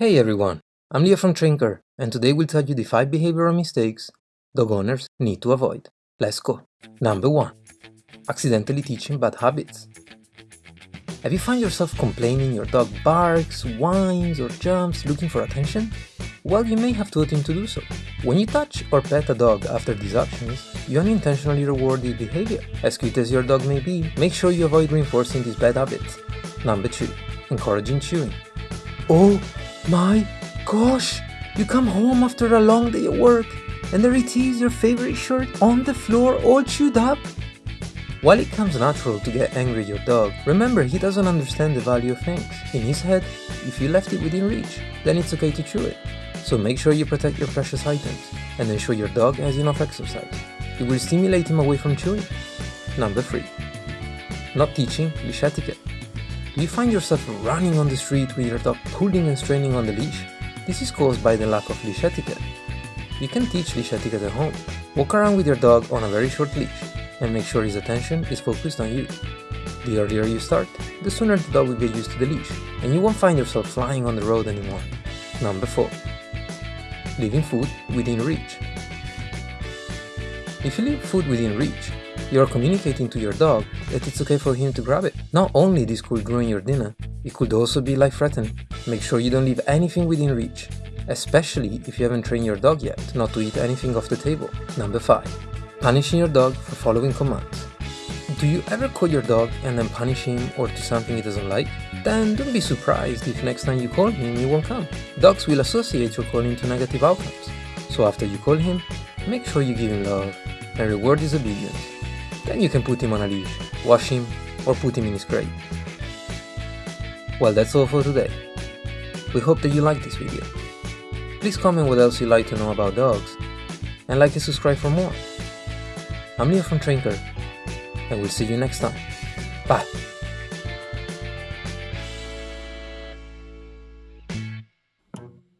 Hey everyone, I'm Leo from Trinker, and today we'll tell you the 5 behavioral mistakes dog owners need to avoid. Let's go. Number 1. Accidentally teaching bad habits. Have you found yourself complaining your dog barks, whines, or jumps looking for attention? Well, you may have taught him to do so. When you touch or pet a dog after these actions, you unintentionally reward the behavior. As cute as your dog may be, make sure you avoid reinforcing these bad habits. Number 2. Encouraging chewing. Oh my gosh! You come home after a long day at work and there it is your favorite shirt on the floor all chewed up? While it comes natural to get angry at your dog, remember he doesn't understand the value of things. In his head, if you left it within reach, then it's okay to chew it. So make sure you protect your precious items and ensure your dog has enough exercise. It will stimulate him away from chewing. Number 3. Not teaching leash etiquette. Do you find yourself running on the street with your dog pulling and straining on the leash? This is caused by the lack of leash etiquette. You can teach leash etiquette at home. Walk around with your dog on a very short leash and make sure his attention is focused on you. The earlier you start, the sooner the dog will get used to the leash and you won't find yourself flying on the road anymore. Number 4. Leaving food within reach. If you leave food within reach, you are communicating to your dog that it's okay for him to grab it. Not only this could ruin your dinner, it could also be life-threatening. Make sure you don't leave anything within reach, especially if you haven't trained your dog yet not to eat anything off the table. Number 5. Punishing your dog for following commands. Do you ever call your dog and then punish him or do something he doesn't like? Then don't be surprised if next time you call him he won't come. Dogs will associate your calling to negative outcomes. So after you call him, make sure you give him love and reward his obedience. Then you can put him on a leash, wash him, or put him in his crate. Well that's all for today. We hope that you liked this video. Please comment what else you'd like to know about dogs, and like and subscribe for more. I'm Leo from Trinker, and we'll see you next time. Bye!